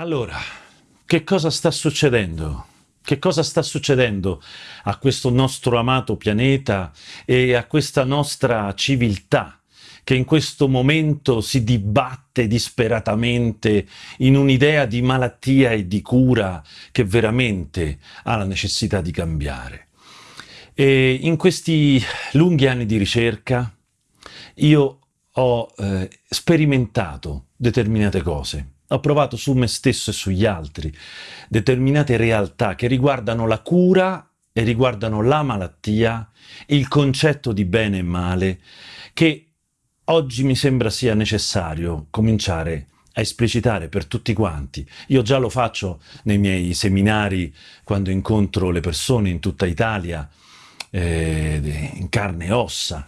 Allora, che cosa sta succedendo? Che cosa sta succedendo a questo nostro amato pianeta e a questa nostra civiltà che in questo momento si dibatte disperatamente in un'idea di malattia e di cura che veramente ha la necessità di cambiare. E in questi lunghi anni di ricerca io ho eh, sperimentato determinate cose ho provato su me stesso e sugli altri determinate realtà che riguardano la cura e riguardano la malattia, il concetto di bene e male, che oggi mi sembra sia necessario cominciare a esplicitare per tutti quanti. Io già lo faccio nei miei seminari quando incontro le persone in tutta Italia, eh, in carne e ossa,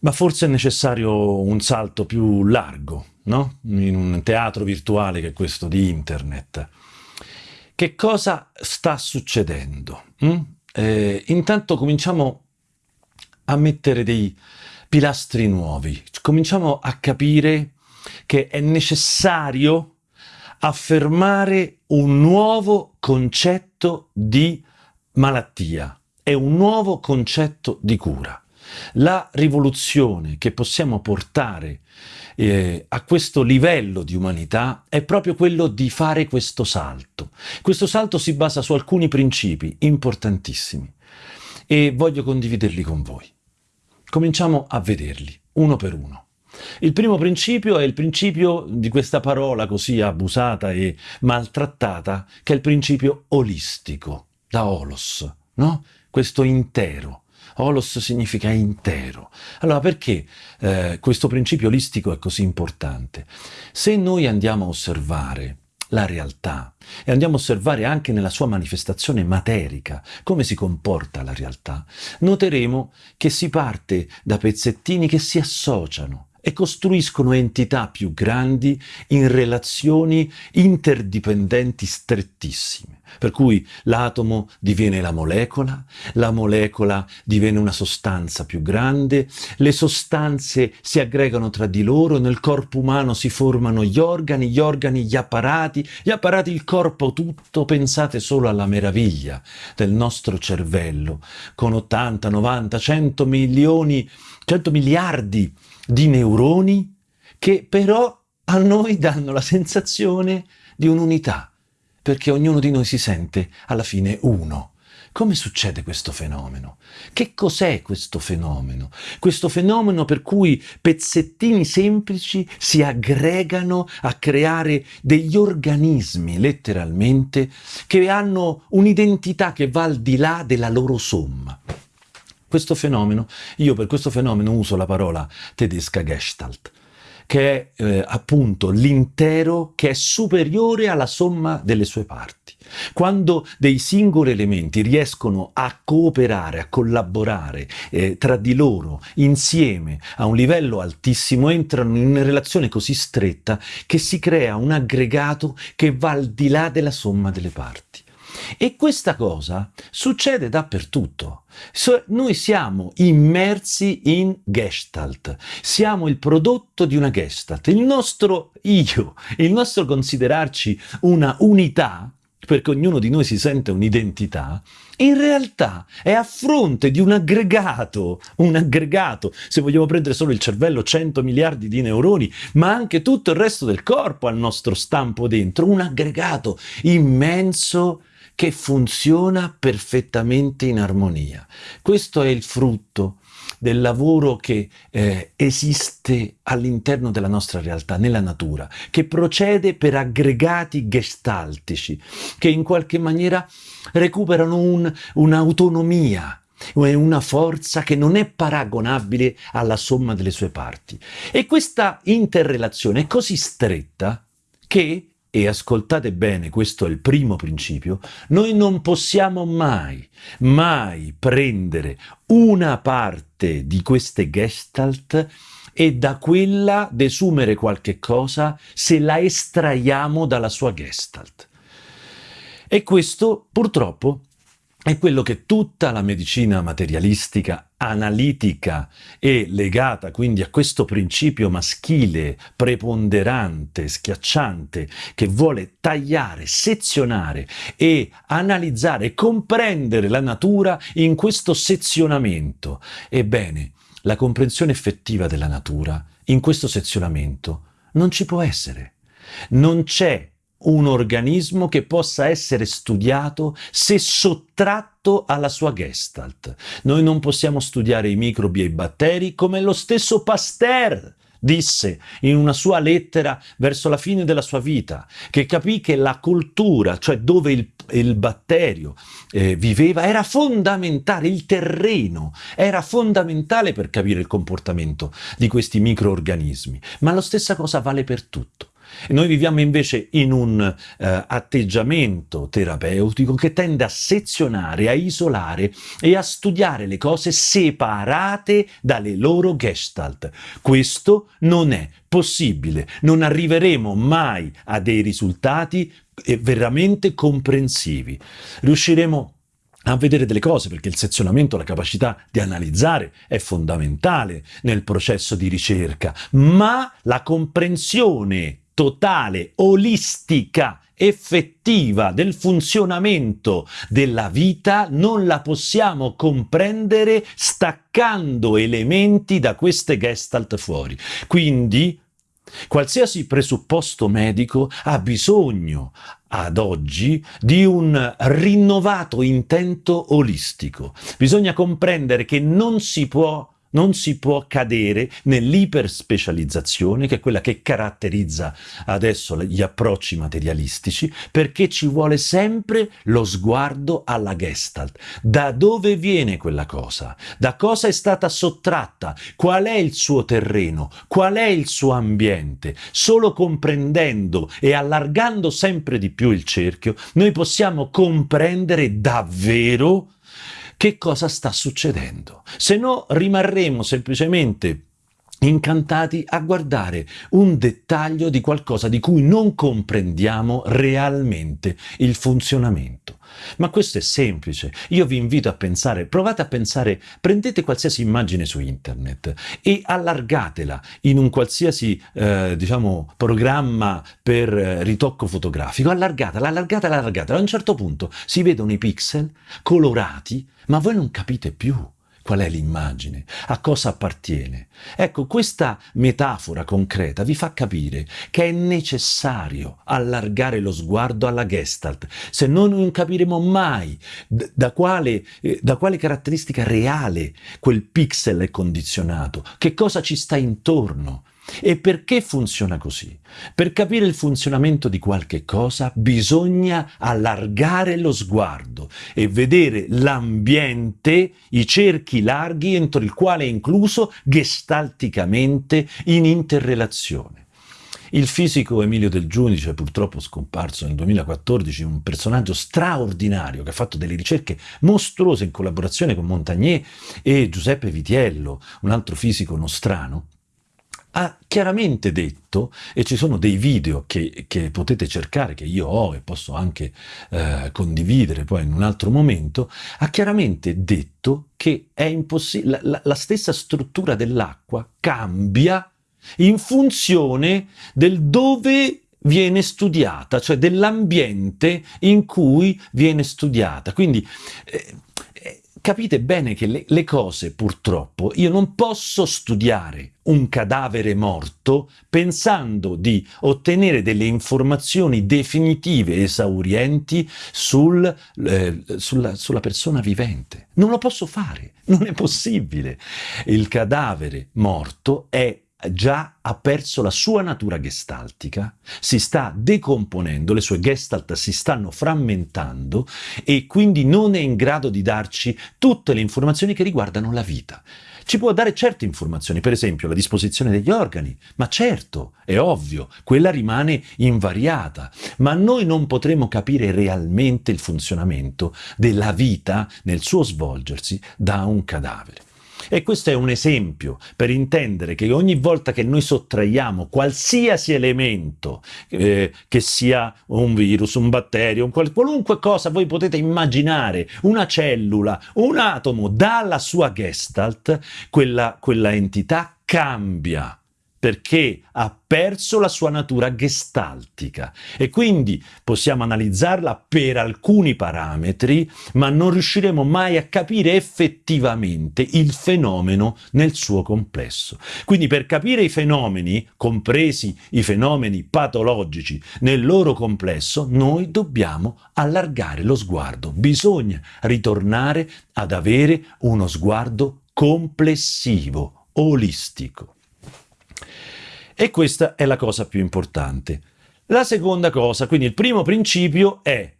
ma forse è necessario un salto più largo, no? in un teatro virtuale che è questo di internet. Che cosa sta succedendo? Mm? Eh, intanto cominciamo a mettere dei pilastri nuovi, cominciamo a capire che è necessario affermare un nuovo concetto di malattia e un nuovo concetto di cura. La rivoluzione che possiamo portare eh, a questo livello di umanità è proprio quello di fare questo salto. Questo salto si basa su alcuni principi importantissimi e voglio condividerli con voi. Cominciamo a vederli, uno per uno. Il primo principio è il principio di questa parola così abusata e maltrattata, che è il principio olistico, da olos, no? Questo intero. Holos significa intero. Allora perché eh, questo principio olistico è così importante? Se noi andiamo a osservare la realtà e andiamo a osservare anche nella sua manifestazione materica come si comporta la realtà, noteremo che si parte da pezzettini che si associano e costruiscono entità più grandi in relazioni interdipendenti strettissime. Per cui l'atomo diviene la molecola, la molecola diviene una sostanza più grande, le sostanze si aggregano tra di loro, nel corpo umano si formano gli organi, gli organi gli apparati, gli apparati il corpo tutto, pensate solo alla meraviglia del nostro cervello, con 80, 90, 100 milioni, 100 miliardi di neuroni che però a noi danno la sensazione di un'unità, perché ognuno di noi si sente alla fine uno. Come succede questo fenomeno? Che cos'è questo fenomeno? Questo fenomeno per cui pezzettini semplici si aggregano a creare degli organismi, letteralmente, che hanno un'identità che va al di là della loro somma. Questo fenomeno, io per questo fenomeno uso la parola tedesca Gestalt, che è eh, appunto l'intero che è superiore alla somma delle sue parti. Quando dei singoli elementi riescono a cooperare, a collaborare eh, tra di loro, insieme, a un livello altissimo, entrano in una relazione così stretta che si crea un aggregato che va al di là della somma delle parti. E questa cosa succede dappertutto. So, noi siamo immersi in Gestalt, siamo il prodotto di una Gestalt. Il nostro io, il nostro considerarci una unità, perché ognuno di noi si sente un'identità, in realtà è a fronte di un aggregato, un aggregato, se vogliamo prendere solo il cervello, 100 miliardi di neuroni, ma anche tutto il resto del corpo al nostro stampo dentro, un aggregato immenso che funziona perfettamente in armonia. Questo è il frutto del lavoro che eh, esiste all'interno della nostra realtà, nella natura, che procede per aggregati gestaltici, che in qualche maniera recuperano un'autonomia, un, una forza che non è paragonabile alla somma delle sue parti. E questa interrelazione è così stretta che e ascoltate bene, questo è il primo principio, noi non possiamo mai, mai prendere una parte di queste gestalt e da quella desumere qualche cosa se la estraiamo dalla sua gestalt. E questo purtroppo è quello che tutta la medicina materialistica analitica e legata quindi a questo principio maschile, preponderante, schiacciante, che vuole tagliare, sezionare e analizzare, comprendere la natura in questo sezionamento. Ebbene, la comprensione effettiva della natura in questo sezionamento non ci può essere. Non c'è un organismo che possa essere studiato se sottratto alla sua gestalt. Noi non possiamo studiare i microbi e i batteri come lo stesso Pasteur disse in una sua lettera verso la fine della sua vita, che capì che la cultura, cioè dove il, il batterio eh, viveva, era fondamentale, il terreno era fondamentale per capire il comportamento di questi microorganismi. Ma la stessa cosa vale per tutto. Noi viviamo invece in un eh, atteggiamento terapeutico che tende a sezionare, a isolare e a studiare le cose separate dalle loro gestalt. Questo non è possibile, non arriveremo mai a dei risultati eh, veramente comprensivi. Riusciremo a vedere delle cose, perché il sezionamento, la capacità di analizzare è fondamentale nel processo di ricerca, ma la comprensione totale, olistica, effettiva del funzionamento della vita non la possiamo comprendere staccando elementi da queste gestalt fuori. Quindi qualsiasi presupposto medico ha bisogno ad oggi di un rinnovato intento olistico. Bisogna comprendere che non si può non si può cadere nell'iperspecializzazione, che è quella che caratterizza adesso gli approcci materialistici, perché ci vuole sempre lo sguardo alla gestalt. Da dove viene quella cosa? Da cosa è stata sottratta? Qual è il suo terreno? Qual è il suo ambiente? Solo comprendendo e allargando sempre di più il cerchio, noi possiamo comprendere davvero che cosa sta succedendo. Se no rimarremo semplicemente incantati a guardare un dettaglio di qualcosa di cui non comprendiamo realmente il funzionamento. Ma questo è semplice. Io vi invito a pensare, provate a pensare, prendete qualsiasi immagine su internet e allargatela in un qualsiasi, eh, diciamo, programma per eh, ritocco fotografico. Allargatela, allargatela, allargatela. A un certo punto si vedono i pixel colorati, ma voi non capite più qual è l'immagine, a cosa appartiene. Ecco, questa metafora concreta vi fa capire che è necessario allargare lo sguardo alla Gestalt, se no non capiremo mai da quale, eh, da quale caratteristica reale quel pixel è condizionato, che cosa ci sta intorno. E perché funziona così? Per capire il funzionamento di qualche cosa bisogna allargare lo sguardo e vedere l'ambiente, i cerchi larghi entro il quale è incluso gestalticamente in interrelazione. Il fisico Emilio Del Giudice, purtroppo scomparso nel 2014, un personaggio straordinario che ha fatto delle ricerche mostruose in collaborazione con Montagnier e Giuseppe Vitiello, un altro fisico nostrano, ha chiaramente detto, e ci sono dei video che, che potete cercare, che io ho e posso anche eh, condividere poi in un altro momento, ha chiaramente detto che è impossibile, la, la stessa struttura dell'acqua cambia in funzione del dove viene studiata, cioè dell'ambiente in cui viene studiata. Quindi eh, capite bene che le, le, cose, purtroppo, io non posso studiare un cadavere morto pensando di ottenere delle informazioni definitive, esaurienti sul, eh, sulla, sulla persona vivente. Non lo posso fare, non è possibile. Il cadavere morto è già ha perso la sua natura gestaltica, si sta decomponendo, le sue gestalt si stanno frammentando e quindi non è in grado di darci tutte le informazioni che riguardano la vita. Ci può dare certe informazioni, per esempio la disposizione degli organi, ma certo, è ovvio, quella rimane invariata, ma noi non potremo capire realmente il funzionamento della vita nel suo svolgersi da un cadavere. E questo è un esempio per intendere che ogni volta che noi sottraiamo qualsiasi elemento, eh, che sia un virus, un batterio, un qual qualunque cosa voi potete immaginare, una cellula, un atomo, dalla sua gestalt, quella, quella entità cambia perché ha perso la sua natura gestaltica e quindi possiamo analizzarla per alcuni parametri, ma non riusciremo mai a capire effettivamente il fenomeno nel suo complesso. Quindi per capire i fenomeni, compresi i fenomeni patologici nel loro complesso, noi dobbiamo allargare lo sguardo. Bisogna ritornare ad avere uno sguardo complessivo, olistico. E questa è la cosa più importante. La seconda cosa, quindi il primo principio è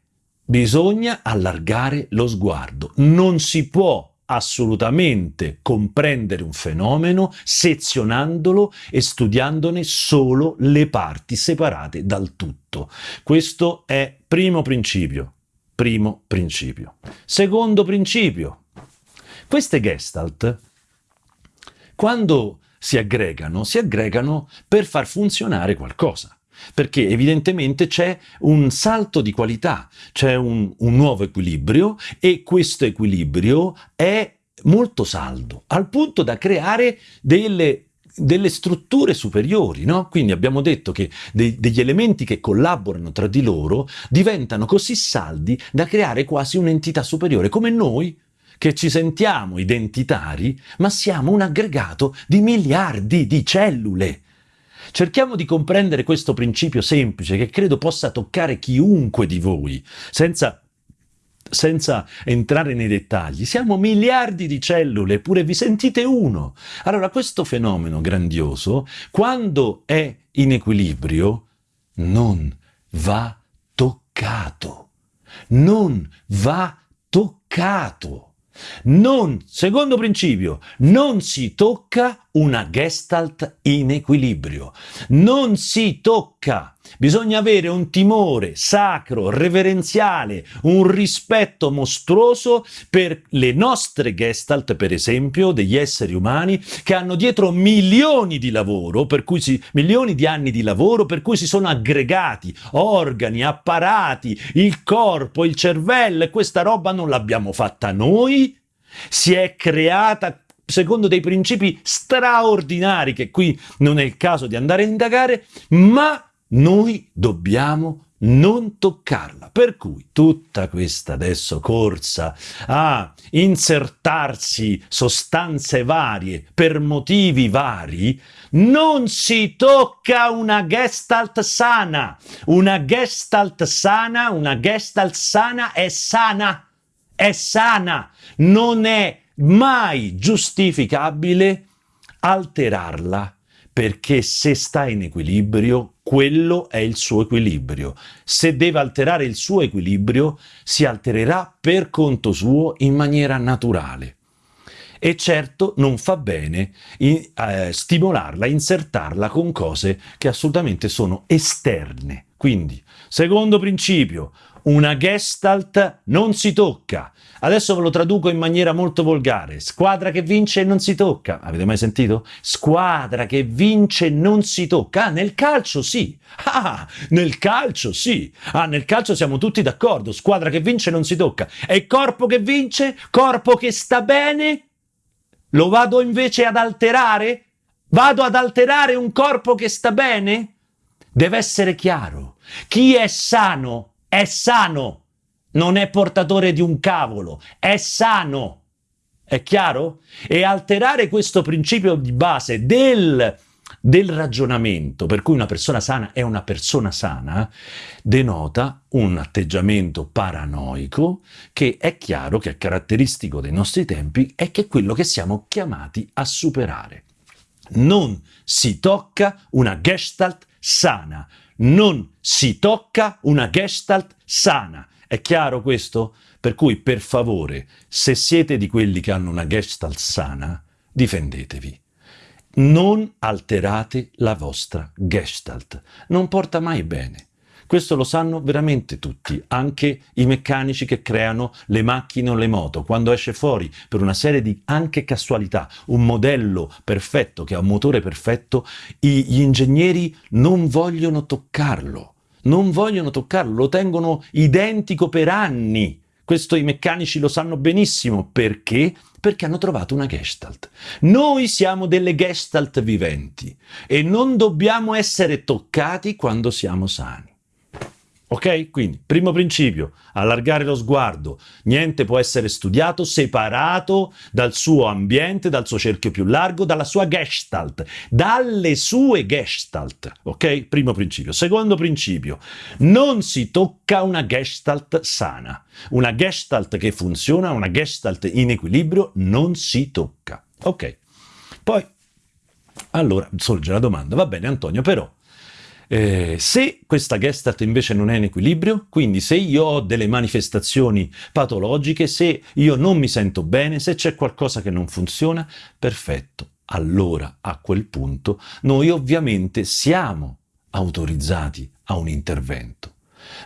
bisogna allargare lo sguardo. Non si può assolutamente comprendere un fenomeno sezionandolo e studiandone solo le parti separate dal tutto. Questo è primo principio. Primo principio. Secondo principio. Queste gestalt, quando si aggregano, si aggregano per far funzionare qualcosa perché evidentemente c'è un salto di qualità, c'è un, un, nuovo equilibrio e questo equilibrio è molto saldo, al punto da creare delle, delle strutture superiori, no? Quindi abbiamo detto che dei, degli elementi che collaborano tra di loro diventano così saldi da creare quasi un'entità superiore, come noi che ci sentiamo identitari, ma siamo un aggregato di miliardi di cellule. Cerchiamo di comprendere questo principio semplice che credo possa toccare chiunque di voi, senza, senza entrare nei dettagli. Siamo miliardi di cellule, eppure vi sentite uno. Allora questo fenomeno grandioso, quando è in equilibrio, non va toccato. Non va toccato. Non, secondo principio, non si tocca una gestalt in equilibrio. Non si tocca. Bisogna avere un timore sacro, reverenziale, un rispetto mostruoso per le nostre gestalt, per esempio, degli esseri umani che hanno dietro milioni di lavoro, per cui si, milioni di anni di lavoro, per cui si sono aggregati organi, apparati, il corpo, il cervello e questa roba non l'abbiamo fatta noi, si è creata secondo dei principi straordinari che qui non è il caso di andare a indagare, ma noi dobbiamo non toccarla. Per cui tutta questa adesso corsa a insertarsi sostanze varie per motivi vari, non si tocca una gestalt sana. Una gestalt sana, una gestalt sana è sana, è sana, non è mai giustificabile alterarla perché se sta in equilibrio, quello è il suo equilibrio. Se deve alterare il suo equilibrio, si altererà per conto suo in maniera naturale. E certo non fa bene in, eh, stimolarla, insertarla con cose che assolutamente sono esterne. Quindi, secondo principio, una gestalt non si tocca. Adesso ve lo traduco in maniera molto volgare. Squadra che vince non si tocca. Avete mai sentito? Squadra che vince non si tocca. Ah, nel calcio sì. Ah, nel calcio sì. Ah, nel calcio siamo tutti d'accordo. Squadra che vince non si tocca. E corpo che vince? Corpo che sta bene? Lo vado invece ad alterare? Vado ad alterare un corpo che sta bene? Deve essere chiaro. Chi è sano è sano, non è portatore di un cavolo, è sano. È chiaro? E alterare questo principio di base del, del ragionamento, per cui una persona sana è una persona sana, denota un atteggiamento paranoico che è chiaro che è caratteristico dei nostri tempi e che è quello che siamo chiamati a superare. Non si tocca una gestalt sana, non si tocca una gestalt sana. È chiaro questo? Per cui, per favore, se siete di quelli che hanno una gestalt sana, difendetevi. Non alterate la vostra gestalt. Non porta mai bene. Questo lo sanno veramente tutti, anche i meccanici che creano le macchine o le moto. Quando esce fuori per una serie di anche casualità un modello perfetto che ha un motore perfetto, gli ingegneri non vogliono toccarlo. Non vogliono toccarlo, lo tengono identico per anni. Questo i meccanici lo sanno benissimo. Perché? Perché hanno trovato una gestalt. Noi siamo delle gestalt viventi e non dobbiamo essere toccati quando siamo sani. Ok? Quindi, primo principio, allargare lo sguardo. Niente può essere studiato separato dal suo ambiente, dal suo cerchio più largo, dalla sua gestalt, dalle sue gestalt. Ok? Primo principio. Secondo principio, non si tocca una gestalt sana. Una gestalt che funziona, una gestalt in equilibrio, non si tocca. Ok? Poi, allora, sorge la domanda, va bene Antonio, però eh, se questa Gestalt invece non è in equilibrio, quindi se io ho delle manifestazioni patologiche, se io non mi sento bene, se c'è qualcosa che non funziona, perfetto. Allora, a quel punto, noi ovviamente siamo autorizzati a un intervento.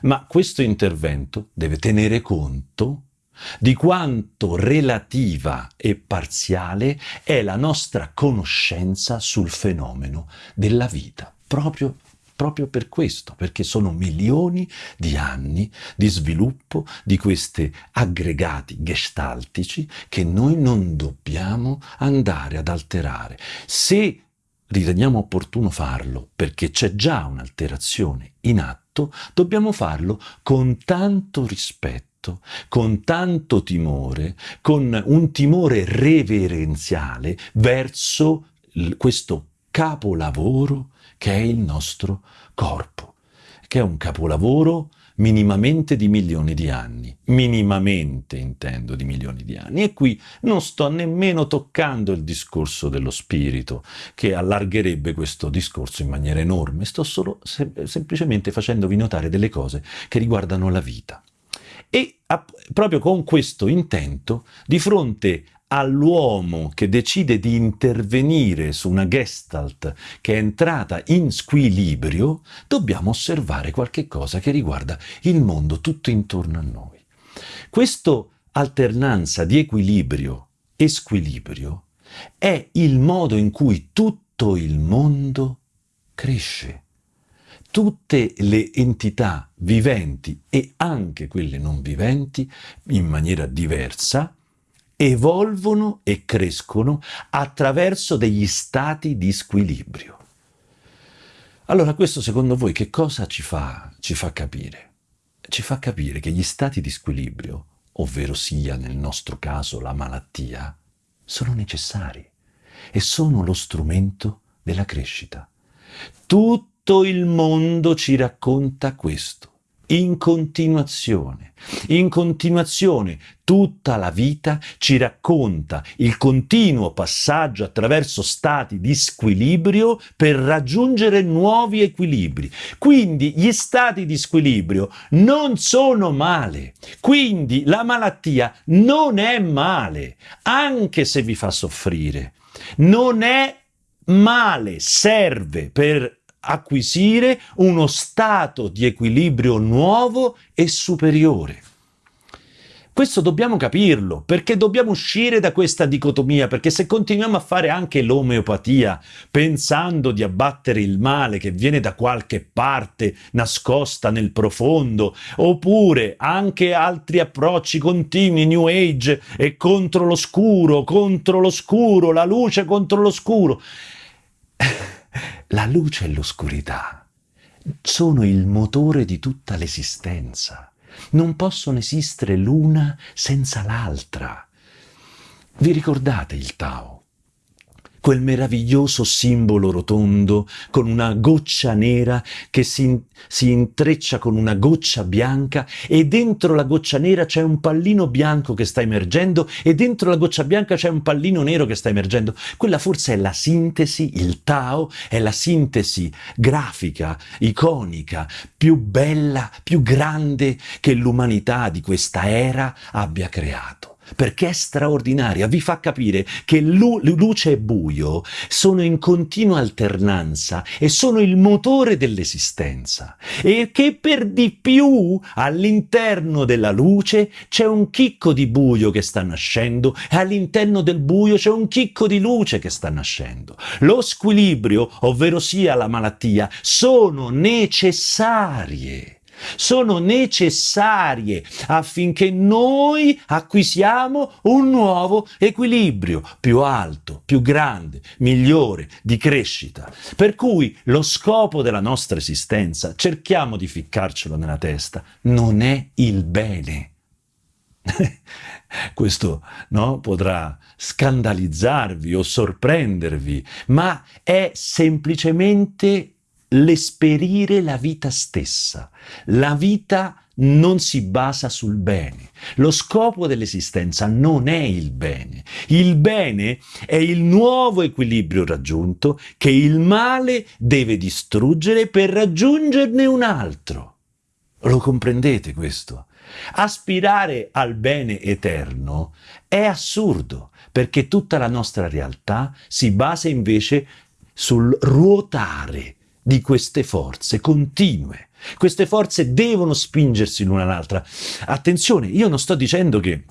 Ma questo intervento deve tenere conto di quanto relativa e parziale è la nostra conoscenza sul fenomeno della vita, proprio proprio per questo, perché sono milioni di anni di sviluppo di questi aggregati gestaltici che noi non dobbiamo andare ad alterare. Se riteniamo opportuno farlo perché c'è già un'alterazione in atto, dobbiamo farlo con tanto rispetto con tanto timore, con un timore reverenziale verso questo capolavoro che è il nostro corpo, che è un capolavoro minimamente di milioni di anni, minimamente intendo di milioni di anni. E qui non sto nemmeno toccando il discorso dello spirito, che allargherebbe questo discorso in maniera enorme, sto solo sem semplicemente facendovi notare delle cose che riguardano la vita. E proprio con questo intento, di fronte all'uomo che decide di intervenire su una gestalt che è entrata in squilibrio, dobbiamo osservare qualche cosa che riguarda il mondo tutto intorno a noi. Questa alternanza di equilibrio e squilibrio è il modo in cui tutto il mondo cresce. Tutte le entità viventi e anche quelle non viventi, in maniera diversa, evolvono e crescono attraverso degli stati di squilibrio. Allora questo secondo voi che cosa ci fa, ci fa capire? Ci fa capire che gli stati di squilibrio, ovvero sia nel nostro caso la malattia, sono necessari e sono lo strumento della crescita. Tutto il mondo ci racconta questo in continuazione. In continuazione tutta la vita ci racconta il continuo passaggio attraverso stati di squilibrio per raggiungere nuovi equilibri. Quindi gli stati di squilibrio non sono male. Quindi la malattia non è male, anche se vi fa soffrire. Non è male, serve per acquisire uno stato di equilibrio nuovo e superiore. Questo dobbiamo capirlo, perché dobbiamo uscire da questa dicotomia, perché se continuiamo a fare anche l'omeopatia, pensando di abbattere il male che viene da qualche parte nascosta nel profondo, oppure anche altri approcci continui, New Age e contro l'oscuro, contro l'oscuro, la luce contro l'oscuro, la luce e l'oscurità sono il motore di tutta l'esistenza. Non possono esistere l'una senza l'altra. Vi ricordate il Tao? Quel meraviglioso simbolo rotondo con una goccia nera che si, si, intreccia con una goccia bianca e dentro la goccia nera c'è un pallino bianco che sta emergendo e dentro la goccia bianca c'è un pallino nero che sta emergendo. Quella forse è la sintesi, il Tao è la sintesi grafica, iconica, più bella, più grande che l'umanità di questa era abbia creato. Perché è straordinaria, vi fa capire che lu- luce e buio sono in continua alternanza e sono il motore dell'esistenza e che per di più all'interno della luce c'è un chicco di buio che sta nascendo e all'interno del buio c'è un chicco di luce che sta nascendo. Lo squilibrio, ovvero sia la malattia, sono necessarie sono necessarie affinché noi acquisiamo un nuovo equilibrio più alto, più grande, migliore, di crescita. Per cui lo scopo della nostra esistenza, cerchiamo di ficcarcelo nella testa, non è il bene. Questo no, potrà scandalizzarvi o sorprendervi, ma è semplicemente l'esperire la vita stessa. La vita non si basa sul bene. Lo scopo dell'esistenza non è il bene. Il bene è il nuovo equilibrio raggiunto che il male deve distruggere per raggiungerne un altro. Lo comprendete questo? Aspirare al bene eterno è assurdo, perché tutta la nostra realtà si basa invece sul ruotare di queste forze continue. Queste forze devono spingersi l'una all'altra. Attenzione, io non sto dicendo che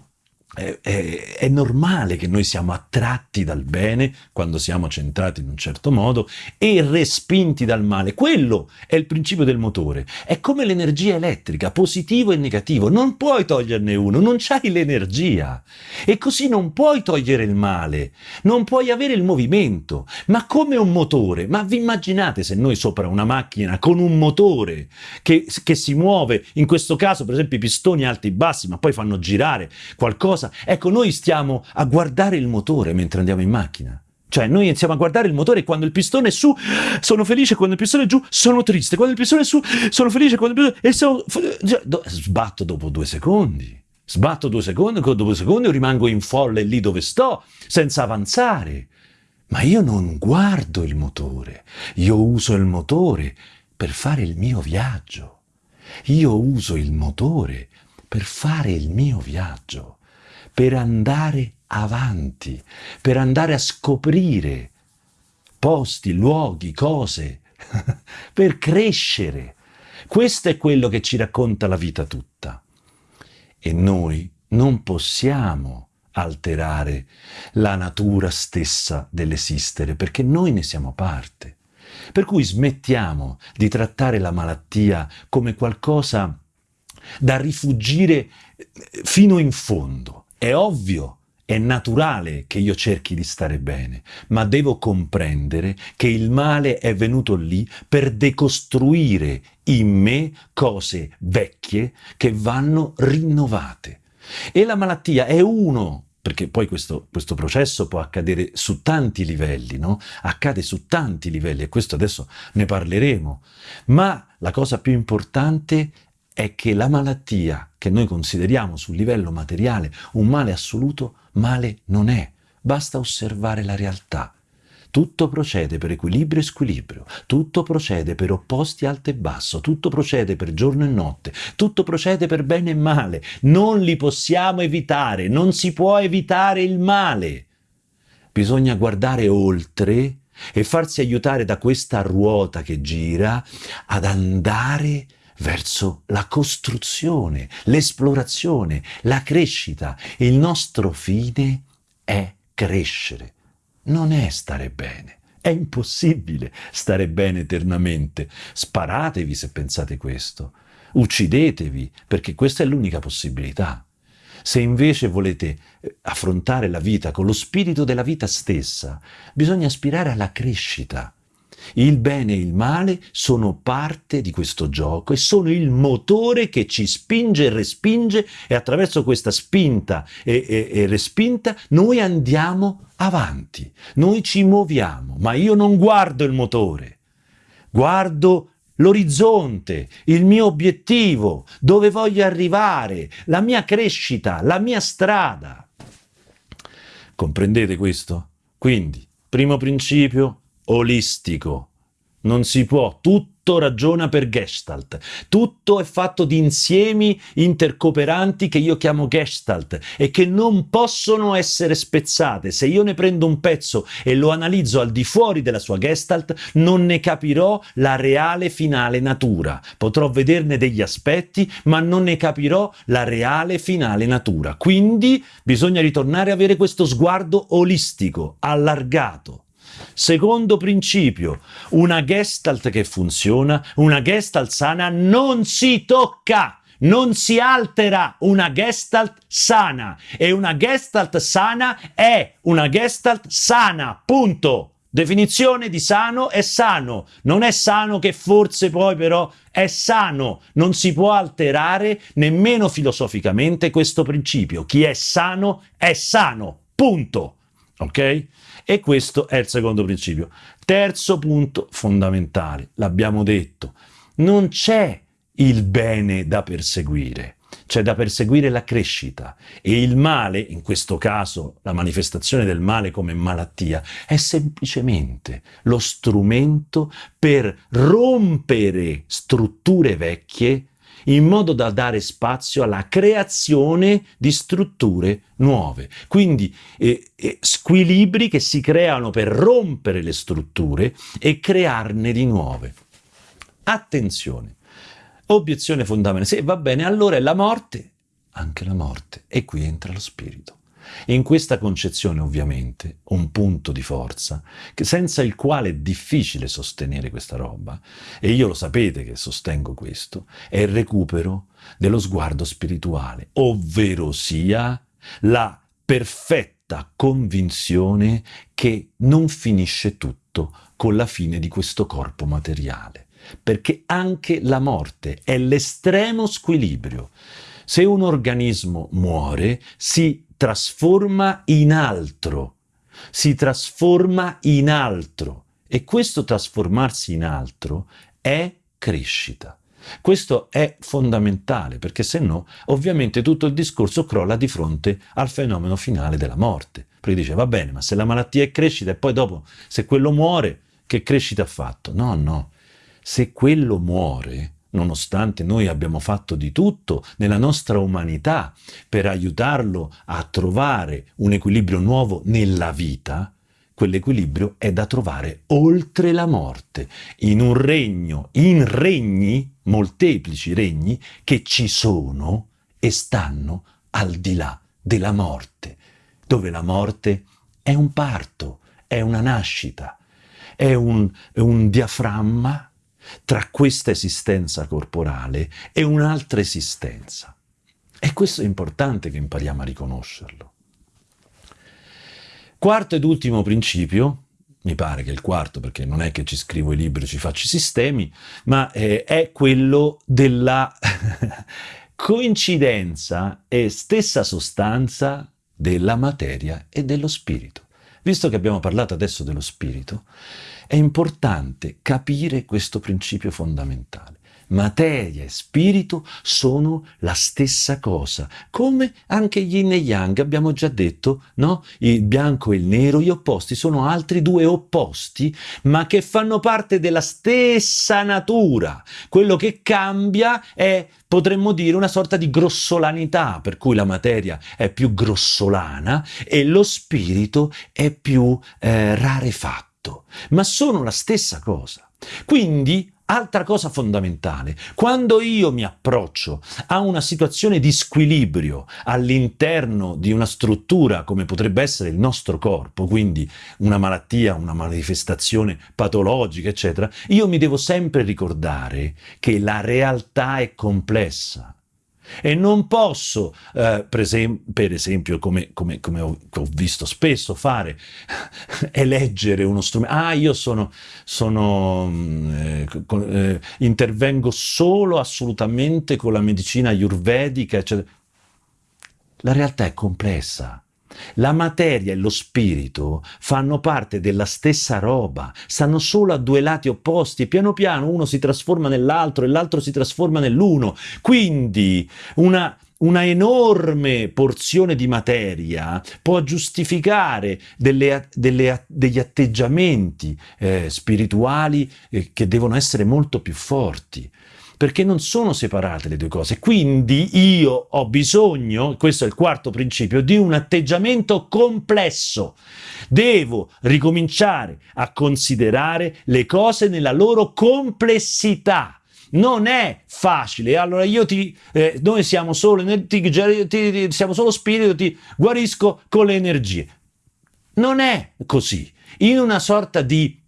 è, è, è, normale che noi siamo attratti dal bene quando siamo centrati in un certo modo e respinti dal male. Quello è il principio del motore. È come l'energia elettrica, positivo e negativo. Non puoi toglierne uno, non c'hai l'energia. E così non puoi togliere il male, non puoi avere il movimento. Ma come un motore? Ma vi immaginate se noi sopra una macchina con un motore che, che si muove, in questo caso per esempio i pistoni alti e bassi, ma poi fanno girare qualcosa Ecco, noi stiamo a guardare il motore mentre andiamo in macchina. Cioè, noi iniziamo a guardare il motore quando il pistone è su sono felice, quando il pistone è giù sono triste, quando il pistone è su sono felice, quando il pistone... E sono... Sbatto dopo due secondi. Sbatto due secondi, dopo due secondi rimango in folle lì dove sto, senza avanzare. Ma io non guardo il motore, io uso il motore per fare il mio viaggio. Io uso il motore per fare il mio viaggio per andare avanti, per andare a scoprire posti, luoghi, cose, per crescere. Questo è quello che ci racconta la vita tutta. E noi non possiamo alterare la natura stessa dell'esistere, perché noi ne siamo parte. Per cui smettiamo di trattare la malattia come qualcosa da rifugire fino in fondo. È ovvio, è naturale che io cerchi di stare bene, ma devo comprendere che il male è venuto lì per decostruire in me cose vecchie che vanno rinnovate. E la malattia è uno perché poi questo, questo, processo può accadere su tanti livelli, no? Accade su tanti livelli e questo adesso ne parleremo. Ma la cosa più importante è che la malattia che noi consideriamo sul livello materiale un male assoluto, male non è. Basta osservare la realtà. Tutto procede per equilibrio e squilibrio, tutto procede per opposti alto e basso, tutto procede per giorno e notte, tutto procede per bene e male. Non li possiamo evitare, non si può evitare il male. Bisogna guardare oltre e farsi aiutare da questa ruota che gira ad andare verso la costruzione, l'esplorazione, la crescita. Il nostro fine è crescere, non è stare bene. È impossibile stare bene eternamente. Sparatevi se pensate questo. Uccidetevi, perché questa è l'unica possibilità. Se invece volete eh, affrontare la vita con lo spirito della vita stessa, bisogna aspirare alla crescita, il bene e il male sono parte di questo gioco e sono il motore che ci spinge e respinge e attraverso questa spinta e, e, e respinta noi andiamo avanti, noi ci muoviamo, ma io non guardo il motore, guardo l'orizzonte, il mio obiettivo, dove voglio arrivare, la mia crescita, la mia strada. Comprendete questo? Quindi, primo principio, olistico. Non si può, tutto ragiona per Gestalt, tutto è fatto di insiemi intercooperanti che io chiamo Gestalt e che non possono essere spezzate. Se io ne prendo un pezzo e lo analizzo al di fuori della sua Gestalt, non ne capirò la reale finale natura. Potrò vederne degli aspetti, ma non ne capirò la reale finale natura. Quindi bisogna ritornare a avere questo sguardo olistico, allargato. Secondo principio, una gestalt che funziona, una gestalt sana non si tocca, non si altera una gestalt sana e una gestalt sana è una gestalt sana, punto. Definizione di sano è sano, non è sano che forse poi però è sano, non si può alterare nemmeno filosoficamente questo principio. Chi è sano è sano, punto. Ok? E questo è il secondo principio. Terzo punto fondamentale, l'abbiamo detto, non c'è il bene da perseguire, c'è da perseguire la crescita e il male, in questo caso la manifestazione del male come malattia, è semplicemente lo strumento per rompere strutture vecchie in modo da dare spazio alla creazione di strutture nuove. Quindi eh, eh, squilibri che si creano per rompere le strutture e crearne di nuove. Attenzione, obiezione fondamentale, se va bene allora è la morte, anche la morte, e qui entra lo spirito. In questa concezione ovviamente un punto di forza senza il quale è difficile sostenere questa roba, e io lo sapete che sostengo questo, è il recupero dello sguardo spirituale, ovvero sia la perfetta convinzione che non finisce tutto con la fine di questo corpo materiale, perché anche la morte è l'estremo squilibrio. Se un organismo muore, si trasforma in altro, si trasforma in altro e questo trasformarsi in altro è crescita. Questo è fondamentale perché se no ovviamente tutto il discorso crolla di fronte al fenomeno finale della morte. Perché dice va bene ma se la malattia è crescita e poi dopo se quello muore che crescita ha fatto? No, no, se quello muore nonostante noi abbiamo fatto di tutto nella nostra umanità per aiutarlo a trovare un equilibrio nuovo nella vita, quell'equilibrio è da trovare oltre la morte, in un regno, in regni, molteplici regni, che ci sono e stanno al di là della morte, dove la morte è un parto, è una nascita, è un, è un diaframma tra questa esistenza corporale e un'altra esistenza. E questo è importante che impariamo a riconoscerlo. Quarto ed ultimo principio, mi pare che il quarto perché non è che ci scrivo i libri, ci faccio i sistemi, ma eh, è quello della coincidenza e stessa sostanza della materia e dello spirito. Visto che abbiamo parlato adesso dello spirito, è importante capire questo principio fondamentale. Materia e spirito sono la stessa cosa, come anche yin e yang, abbiamo già detto, no? Il bianco e il nero, gli opposti, sono altri due opposti, ma che fanno parte della stessa natura. Quello che cambia è potremmo dire una sorta di grossolanità, per cui la materia è più grossolana e lo spirito è più eh, rarefatto fatto, ma sono la stessa cosa. Quindi, altra cosa fondamentale, quando io mi approccio a una situazione di squilibrio all'interno di una struttura come potrebbe essere il nostro corpo, quindi una malattia, una manifestazione patologica, eccetera, io mi devo sempre ricordare che la realtà è complessa e non posso, eh, per, esempio, per esempio come, come, come ho, ho, visto spesso fare, eleggere uno strumento. Ah, io sono, sono mm, eh, eh, intervengo solo assolutamente con la medicina ayurvedica, eccetera. La realtà è complessa. La materia e lo spirito fanno parte della stessa roba, stanno solo a due lati opposti piano piano uno si trasforma nell'altro e l'altro si trasforma nell'uno. Quindi una, una enorme porzione di materia può giustificare delle, delle, degli atteggiamenti eh, spirituali eh, che devono essere molto più forti perché non sono separate le due cose. Quindi io ho bisogno, questo è il quarto principio, di un atteggiamento complesso. Devo ricominciare a considerare le cose nella loro complessità. Non è facile. Allora io ti, eh, noi siamo solo, ti, ti, ti, siamo solo spirito, ti guarisco con le energie. Non è così. In una sorta di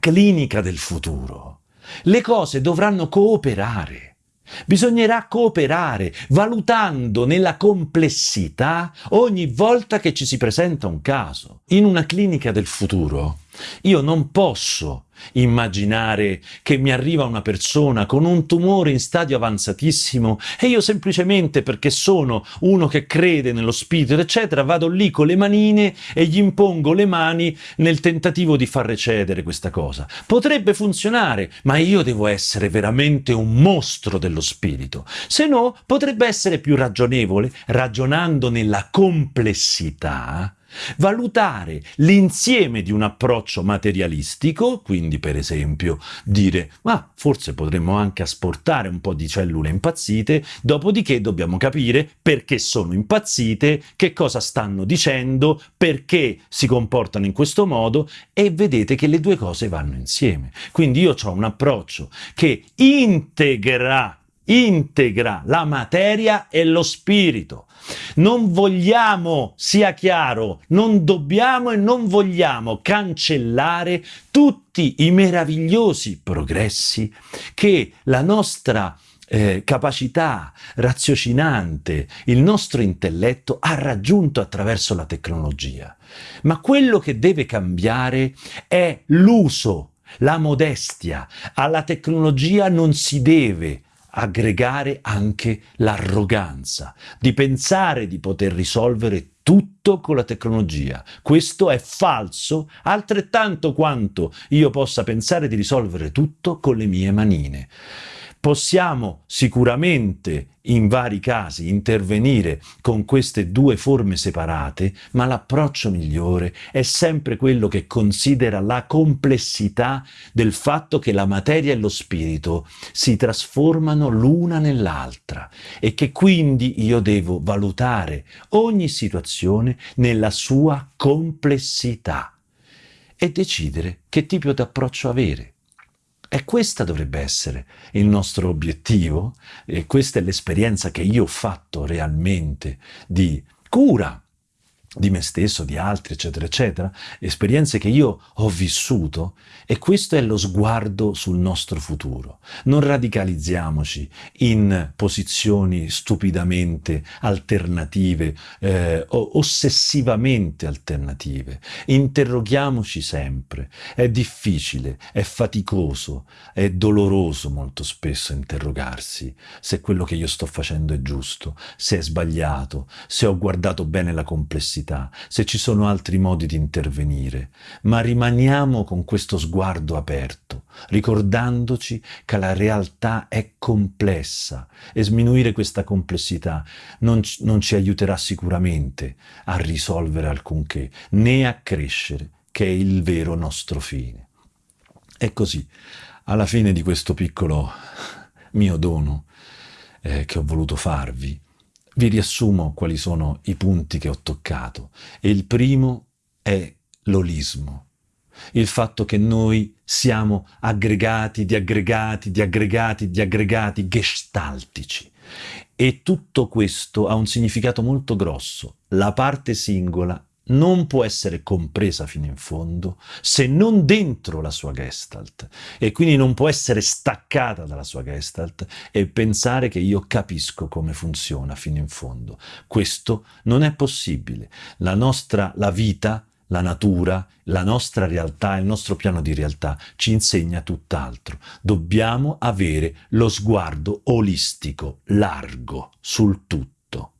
clinica del futuro le cose dovranno cooperare. Bisognerà cooperare, valutando nella complessità ogni volta che ci si presenta un caso. In una clinica del futuro io non posso immaginare che mi arriva una persona con un tumore in stadio avanzatissimo e io semplicemente perché sono uno che crede nello spirito eccetera vado lì con le manine e gli impongo le mani nel tentativo di far recedere questa cosa. Potrebbe funzionare, ma io devo essere veramente un mostro dello spirito, se no potrebbe essere più ragionevole ragionando nella complessità Valutare l'insieme di un approccio materialistico, quindi per esempio dire ma forse potremmo anche asportare un po' di cellule impazzite, dopodiché dobbiamo capire perché sono impazzite, che cosa stanno dicendo, perché si comportano in questo modo e vedete che le due cose vanno insieme. Quindi io ho un approccio che integra integra la materia e lo spirito. Non vogliamo, sia chiaro, non dobbiamo e non vogliamo cancellare tutti i meravigliosi progressi che la nostra eh, capacità raziocinante, il nostro intelletto ha raggiunto attraverso la tecnologia. Ma quello che deve cambiare è l'uso, la modestia. Alla tecnologia non si deve aggregare anche l'arroganza, di pensare di poter risolvere tutto con la tecnologia. Questo è falso altrettanto quanto io possa pensare di risolvere tutto con le mie manine. Possiamo sicuramente in vari casi intervenire con queste due forme separate, ma l'approccio migliore è sempre quello che considera la complessità del fatto che la materia e lo spirito si trasformano l'una nell'altra e che quindi io devo valutare ogni situazione nella sua complessità e decidere che tipo di approccio avere. E questa dovrebbe essere il nostro obiettivo e questa è l'esperienza che io ho fatto realmente di cura di me stesso, di altri, eccetera, eccetera, esperienze che io ho vissuto e questo è lo sguardo sul nostro futuro. Non radicalizziamoci in posizioni stupidamente alternative eh, ossessivamente alternative. Interroghiamoci sempre. È difficile, è faticoso, è doloroso molto spesso interrogarsi se quello che io sto facendo è giusto, se è sbagliato, se ho guardato bene la complessità necessità, se ci sono altri modi di intervenire, ma rimaniamo con questo sguardo aperto, ricordandoci che la realtà è complessa e sminuire questa complessità non, non ci aiuterà sicuramente a risolvere alcunché, né a crescere, che è il vero nostro fine. E così, alla fine di questo piccolo mio dono eh, che ho voluto farvi, vi riassumo quali sono i punti che ho toccato. E il primo è l'olismo, il fatto che noi siamo aggregati di aggregati di aggregati di aggregati gestaltici. E tutto questo ha un significato molto grosso. La parte singola non può essere compresa fino in fondo se non dentro la sua gestalt e quindi non può essere staccata dalla sua gestalt e pensare che io capisco come funziona fino in fondo. Questo non è possibile. La nostra, la vita, la natura, la nostra realtà, il nostro piano di realtà ci insegna tutt'altro. Dobbiamo avere lo sguardo olistico, largo, sul tutto.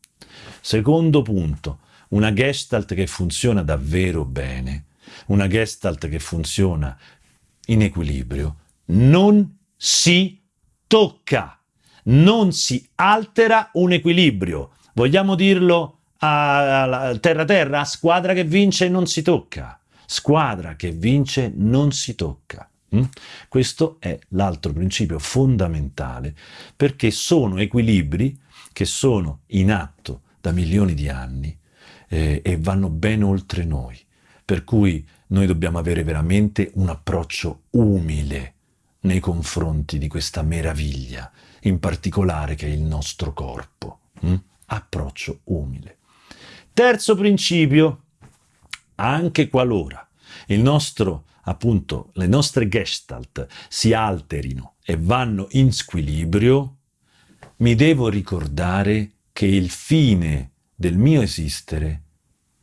Secondo punto, una gestalt che funziona davvero bene, una gestalt che funziona in equilibrio, non si tocca. non si altera un equilibrio. Vogliamo dirlo a terra-terra? Squadra che vince non si tocca. Squadra che vince non si tocca. Mm? Questo è l'altro principio fondamentale perché sono equilibri che sono in atto da milioni di anni eh, e vanno ben oltre noi. Per cui noi dobbiamo avere veramente un approccio umile nei confronti di questa meraviglia, in particolare che è il nostro corpo. Mm? Approccio umile. Terzo principio, anche qualora il nostro, appunto, le nostre gestalt si alterino e vanno in squilibrio, mi devo ricordare che il fine del mio esistere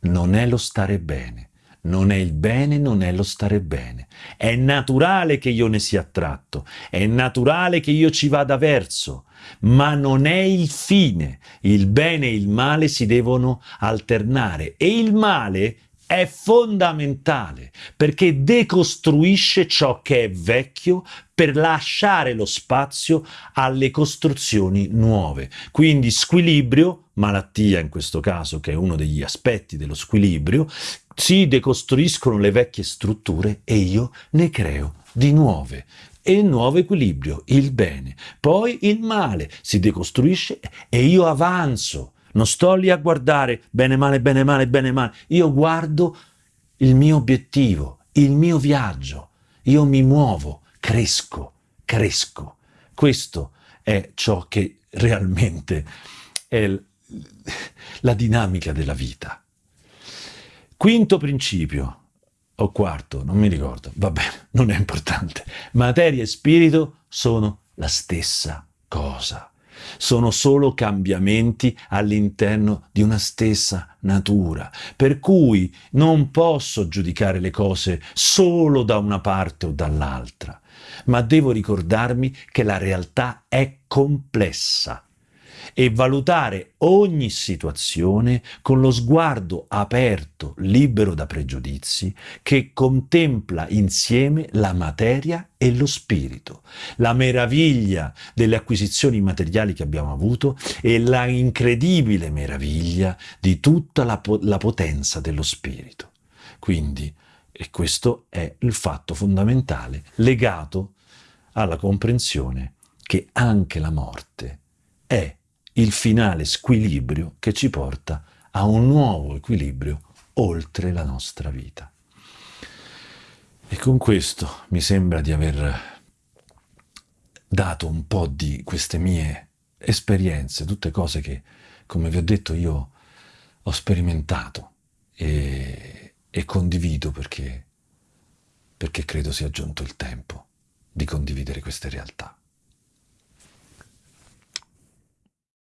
non è lo stare bene, non è il bene, non è lo stare bene. È naturale che io ne sia attratto, è naturale che io ci vada verso, ma non è il fine. Il bene e il male si devono alternare e il male è fondamentale perché decostruisce ciò che è vecchio per lasciare lo spazio alle costruzioni nuove. Quindi squilibrio, malattia in questo caso, che è uno degli aspetti dello squilibrio, si decostruiscono le vecchie strutture e io ne creo di nuove e il nuovo equilibrio, il bene. Poi il male si decostruisce e io avanzo non sto lì a guardare bene male, bene male, bene male. Io guardo il mio obiettivo, il mio viaggio. Io mi muovo, cresco, cresco. Questo è ciò che realmente è la dinamica della vita. Quinto principio, o quarto, non mi ricordo, va bene, non è importante. Materia e spirito sono la stessa cosa sono solo cambiamenti all'interno di una stessa natura, per cui non posso giudicare le cose solo da una parte o dall'altra, ma devo ricordarmi che la realtà è complessa e valutare ogni situazione con lo sguardo aperto, libero da pregiudizi, che contempla insieme la materia e lo spirito, la meraviglia delle acquisizioni materiali che abbiamo avuto e la incredibile meraviglia di tutta la, po la potenza dello spirito. Quindi, e questo è il fatto fondamentale legato alla comprensione che anche la morte è il finale squilibrio che ci porta a un nuovo equilibrio oltre la nostra vita. E con questo mi sembra di aver dato un po' di queste mie esperienze, tutte cose che, come vi ho detto, io ho sperimentato e, e condivido perché, perché credo sia giunto il tempo di condividere queste realtà.